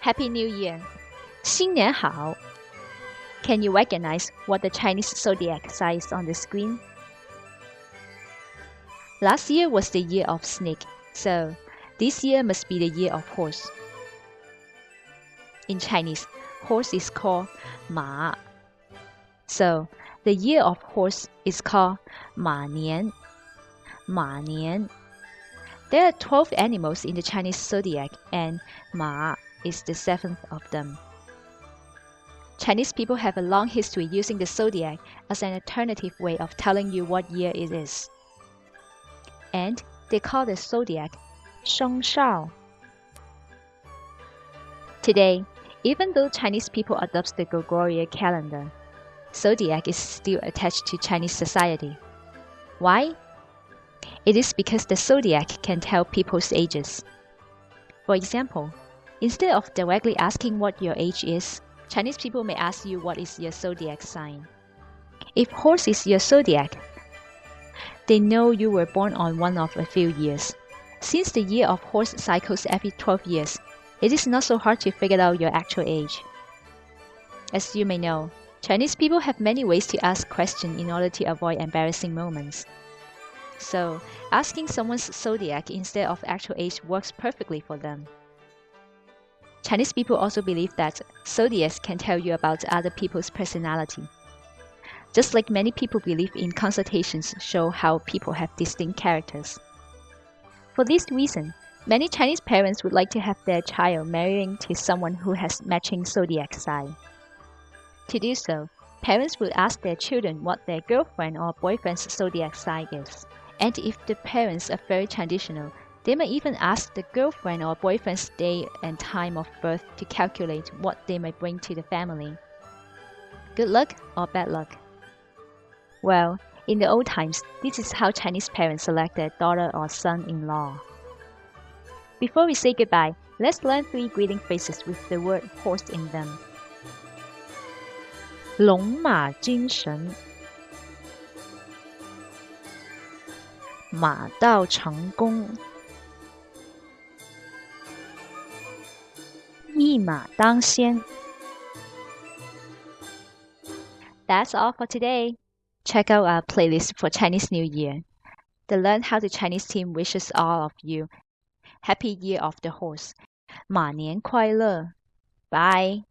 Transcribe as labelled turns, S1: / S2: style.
S1: Happy New Year! 新年好! Can you recognize what the Chinese zodiac sign is on the screen? Last year was the year of snake, so this year must be the year of horse. In Chinese, horse is called Ma. So the year of horse is called Ma Nian. Ma Nian. There are 12 animals in the Chinese zodiac, and Ma is the seventh of them. Chinese people have a long history using the zodiac as an alternative way of telling you what year it is. And they call the zodiac Sheng Xiao. Today, even though Chinese people adopt the Gregorian calendar, zodiac is still attached to Chinese society. Why? It is because the zodiac can tell people's ages. For example, instead of directly asking what your age is, Chinese people may ask you what is your zodiac sign. If horse is your zodiac, they know you were born on one of a few years. Since the year of horse cycles every 12 years, it is not so hard to figure out your actual age. As you may know, Chinese people have many ways to ask questions in order to avoid embarrassing moments. So, asking someone's zodiac instead of actual age works perfectly for them. Chinese people also believe that zodiacs can tell you about other people's personality. Just like many people believe in consultations show how people have distinct characters. For this reason, many Chinese parents would like to have their child marrying to someone who has matching zodiac sign. To do so, parents will ask their children what their girlfriend or boyfriend's zodiac sign is. And if the parents are very traditional, they may even ask the girlfriend or boyfriend's day and time of birth to calculate what they may bring to the family. Good luck or bad luck? Well, in the old times, this is how Chinese parents select their daughter or son-in-law. Before we say goodbye, let's learn three greeting phrases with the word horse in them. 龙马精神。马到成功， 一马当先。That's all for today. Check out our playlist for Chinese New Year. The Learn How to Chinese team wishes all of you Happy Year of the Horse. 马年快乐. Bye.